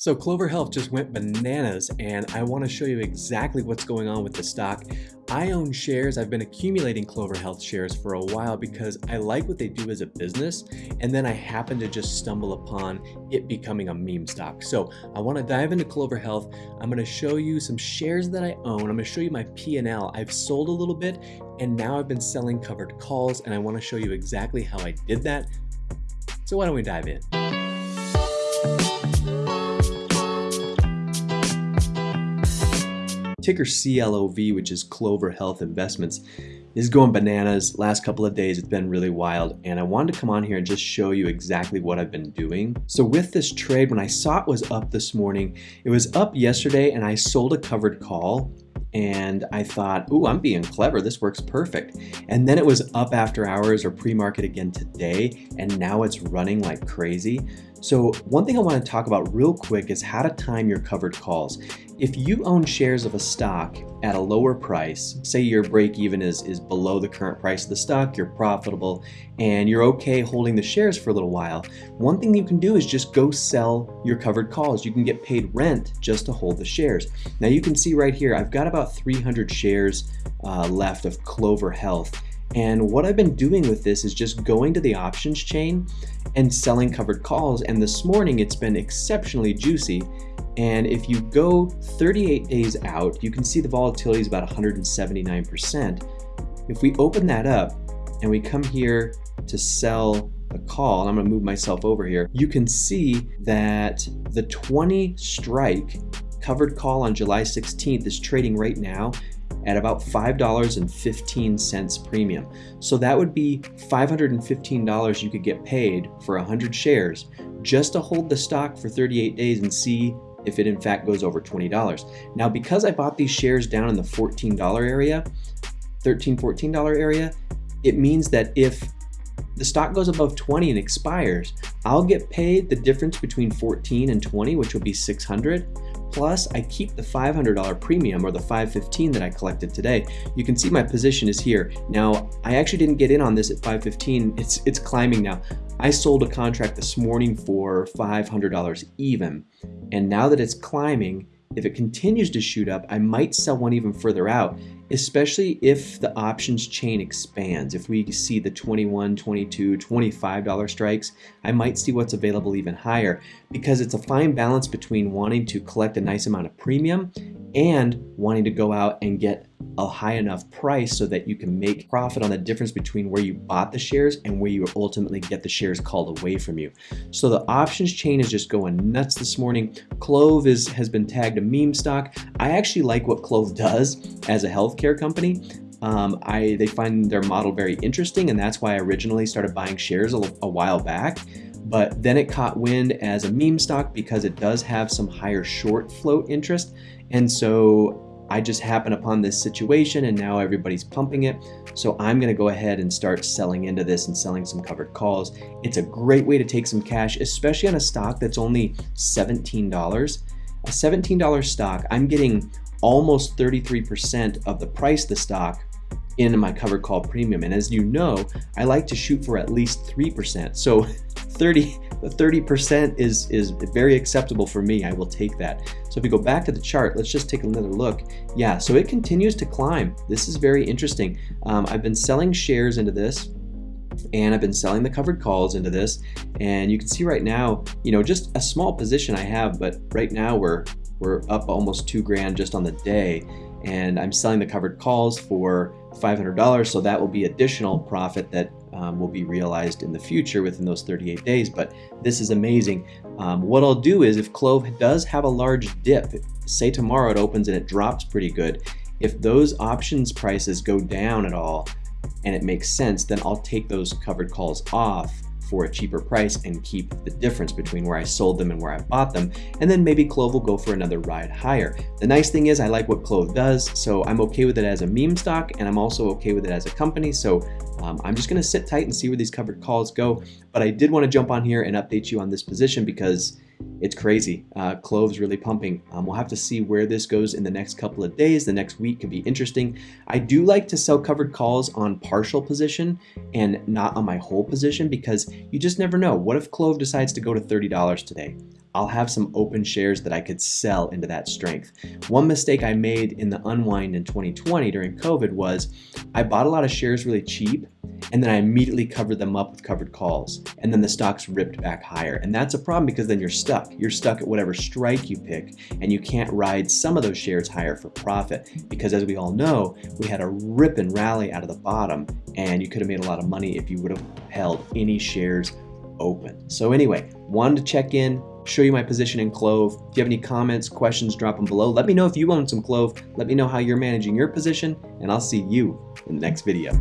So Clover Health just went bananas and I want to show you exactly what's going on with the stock. I own shares. I've been accumulating Clover Health shares for a while because I like what they do as a business and then I happen to just stumble upon it becoming a meme stock. So I want to dive into Clover Health. I'm going to show you some shares that I own. I'm to show you my P&L. I've sold a little bit and now I've been selling covered calls and I want to show you exactly how I did that. So why don't we dive in? Ticker CLOV, which is Clover Health Investments, is going bananas. Last couple of days, it's been really wild. And I wanted to come on here and just show you exactly what I've been doing. So with this trade, when I saw it was up this morning, it was up yesterday and I sold a covered call and I thought, ooh, I'm being clever. This works perfect. And then it was up after hours or pre-market again today, and now it's running like crazy. So one thing I want to talk about real quick is how to time your covered calls. If you own shares of a stock at a lower price, say your break even is, is below the current price of the stock, you're profitable, and you're okay holding the shares for a little while, one thing you can do is just go sell your covered calls. You can get paid rent just to hold the shares. Now you can see right here, I've got about 300 shares uh, left of Clover Health. And what I've been doing with this is just going to the options chain and selling covered calls. And this morning it's been exceptionally juicy. And if you go 38 days out, you can see the volatility is about 179%. If we open that up and we come here to sell a call, and I'm gonna move myself over here, you can see that the 20 strike covered call on July 16th is trading right now at about $5.15 premium. So that would be $515 you could get paid for 100 shares just to hold the stock for 38 days and see if it in fact goes over $20. Now, because I bought these shares down in the $14 area, $13, $14 area, it means that if the stock goes above 20 and expires, I'll get paid the difference between 14 and 20, which will be 600. Plus, I keep the $500 premium or the 515 that I collected today. You can see my position is here. Now, I actually didn't get in on this at 515. It's, it's climbing now. I sold a contract this morning for $500 even. And now that it's climbing, if it continues to shoot up, I might sell one even further out, especially if the options chain expands. If we see the 21, 22, $25 strikes, I might see what's available even higher because it's a fine balance between wanting to collect a nice amount of premium and wanting to go out and get a high enough price so that you can make profit on the difference between where you bought the shares and where you ultimately get the shares called away from you. So the options chain is just going nuts this morning. Clove is has been tagged a meme stock. I actually like what Clove does as a healthcare company. Um, I they find their model very interesting and that's why I originally started buying shares a, a while back but then it caught wind as a meme stock because it does have some higher short float interest and so I just happened upon this situation and now everybody's pumping it. So I'm gonna go ahead and start selling into this and selling some covered calls. It's a great way to take some cash, especially on a stock that's only $17. A $17 stock, I'm getting almost 33% of the price of the stock in my covered call premium. And as you know, I like to shoot for at least 3%. So 30, 30% is, is very acceptable for me. I will take that. So if we go back to the chart, let's just take another look. Yeah, so it continues to climb. This is very interesting. Um, I've been selling shares into this and I've been selling the covered calls into this and you can see right now you know just a small position I have but right now we're we're up almost two grand just on the day and I'm selling the covered calls for $500 so that will be additional profit that um, will be realized in the future within those 38 days but this is amazing. Um, what I'll do is if Clove does have a large dip say tomorrow it opens and it drops pretty good if those options prices go down at all and it makes sense then I'll take those covered calls off for a cheaper price and keep the difference between where I sold them and where I bought them. And then maybe Clove will go for another ride higher. The nice thing is I like what Clove does, so I'm okay with it as a meme stock and I'm also okay with it as a company. So um, I'm just gonna sit tight and see where these covered calls go. But I did wanna jump on here and update you on this position because it's crazy. Uh, Clove's really pumping. Um, we'll have to see where this goes in the next couple of days. The next week could be interesting. I do like to sell covered calls on partial position and not on my whole position because you just never know. What if Clove decides to go to $30 today? I'll have some open shares that I could sell into that strength. One mistake I made in the unwind in 2020 during COVID was I bought a lot of shares really cheap and then I immediately covered them up with covered calls. And then the stocks ripped back higher. And that's a problem because then you're stuck. You're stuck at whatever strike you pick, and you can't ride some of those shares higher for profit. Because as we all know, we had a rip and rally out of the bottom, and you could have made a lot of money if you would have held any shares open. So, anyway, wanted to check in, show you my position in Clove. If you have any comments, questions, drop them below. Let me know if you own some Clove. Let me know how you're managing your position, and I'll see you in the next video.